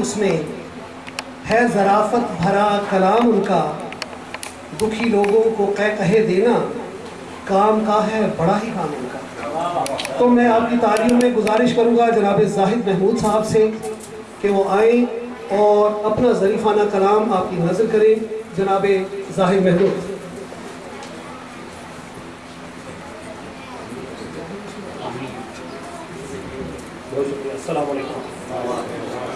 اس میں ہے ذرافت بھرا کلام ان کا۔ دکھی لوگوں کو کہہ کہے دینا، کام کا ہے بڑا ہی کام ان کا۔ تو میں آپ کی تعلیم میں گزارش کروں گا جناب زاہد محمود صاحب سے کہ وہ آئیں اور اپنا ظریفانہ کلام آپ کی نظر کریں۔ جناب زاہد محمود۔ السلام علیکم۔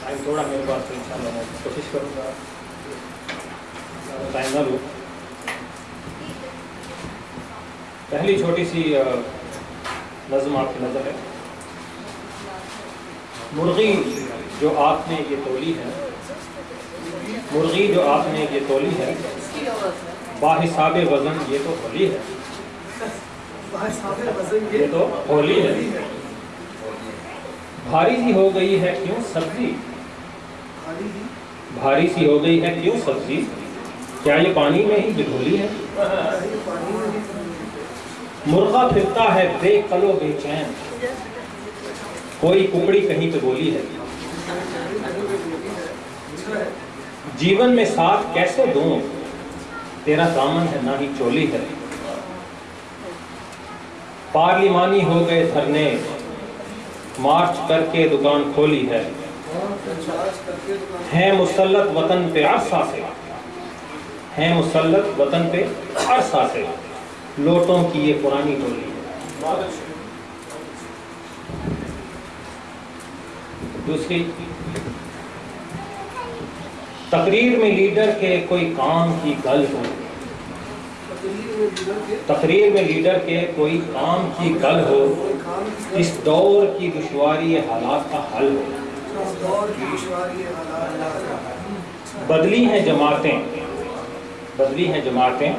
ٹائم تھوڑا میرے پاس تو انشاءاللہ میں کوشش کروں گا ٹائم نہ لوں پہلی چھوٹی سی نظم آپ کی نظر ہے مرغی جو آپ نے یہ تولی ہے مرغی جو آپ نے یہ تولی ہے باحساب وزن یہ تو ہولی ہے یہ تو ہولی ہے بھاری سی ہو گئی ہے کیوں سبزی؟ بھاری سی؟ ہو گئی ہے کیوں سبزی؟ کیا یہ پانی میں ہی بھگولی ہے؟ مرغا پھرتا ہے بے کلو بے چین۔ کوئی ککڑی کہیں پہ بولی ہے؟ جیون میں ساتھ کیسے دوں؟ تیرا دامن ہے نہ ہی چولی ہے۔ پارلیمانی ہو گئے دھرنے۔ مارچ کر کے دکان کھولی ہے۔ ہیں مسلط وطن پہ عرصہ سے۔ ہیں مسلط وطن پہ عرصہ سے۔ لوٹوں کی یہ پرانی ٹولی۔ ہے دوسری۔ تقریر میں لیڈر کے کوئی کام کی گل ہو۔ تقریر میں لیڈر کے کوئی کام کی گل ہو۔ اس دور کی دشواری حالات کا حل ہو بدلی ہیں جماعتیں۔ بدلی ہیں جماعتیں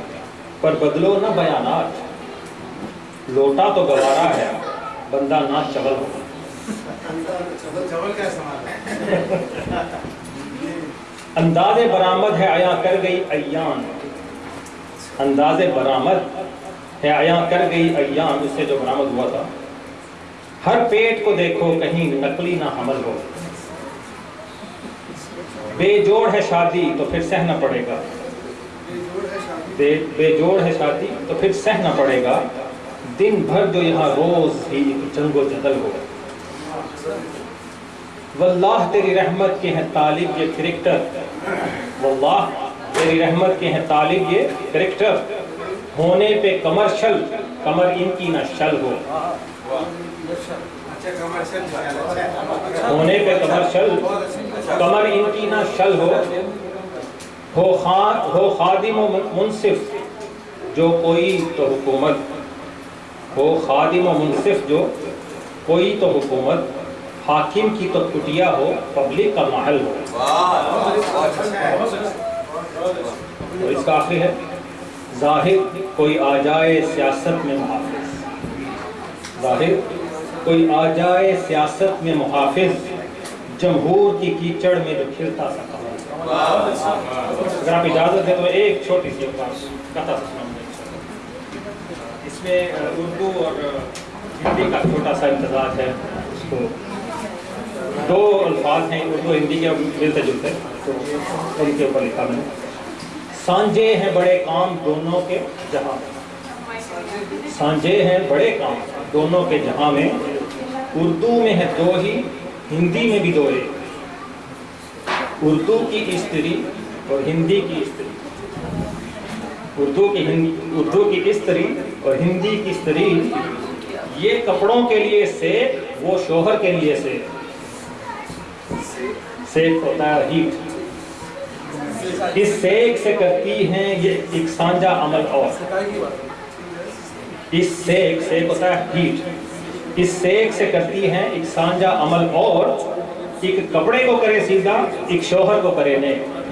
پر بدلو نہ بیانات۔ لوٹا تو گوارا ہے بندہ نہ چغل ہو۔ انداز برآمد ہے عیاں کر گئی ایان۔ انداز برآمد ہے عیاں کر گئی ایان اس سے جو برآمد ہوا تھا۔ ہر پیٹ کو دیکھو، کہیں نقلی نہ حمل ہو۔ بے جوڑ ہے شادی تو پھر سہنا پڑے گا۔ بے بے جوڑ ہے شادی تو پھر سہنا پڑے گا۔ دن بھر جو یہاں روز ہی جنگ و جدل ہو۔ واللہ تیری رحمت کے ہیں طالب یہ کرکٹر واللہ تیری رحمت کے ہیں طالب یہ کرکٹر ہونے پہ کمرشل کمر ان کی نہ شل ہو۔ ہونے پہ کمرشل، کمر ان کی نہ شل ہو ہو خان، ہو خادم و منصف جو کوئی تو حکومت، ہو خادم و منصف جو کوئی تو حکومت، حاکم کی تو کٹیا ہو، پبلک کا محل ہو۔ تو اس کا آخری ہے، ظاہر کوئی آ جائے سیاست میں محافظ۔ ظاہر کوئی آ جائے سیاست میں محافظ، جمہور کی کیچڑ میں جو کھلتا سکا اگر آپ اجازت دیں تو ایک چھوٹی سی بات کہتا اس میں اردو اور ہندی کا چھوٹا سا امتزاج ہے۔ اس کو دو الفاظ ہیں، اردو، ہندی کے ملتے جلتے تو ان کے اوپر لکھا میں نے۔ سانجے ہیں بڑے کام دونوں کے جہاں۔ ہاں، سانجے ہیں بڑے کام دونوں کے جہاں میں۔ اردو میں ہے دو ہی، ہندی میں بھی دو ایک۔ اردو کی استری اور ہندی کی استری۔ اردو کی اردو کی استری اور ہندی کی استری، یہ کپڑوں کے لیے سے وہ شوہر کے لیے سے سیک ہوتا ہے ہیٹ اس سیک سے کرتی ہیں یہ ایک سانجا عمل اور۔ اس سیک سے ہوتا ہے ہیٹ۔ اس سیک سے کرتی ہیں ایک سانجا عمل اور ایک کپڑے کو کرے سیدھا، ایک شوہر کو کرے نیک۔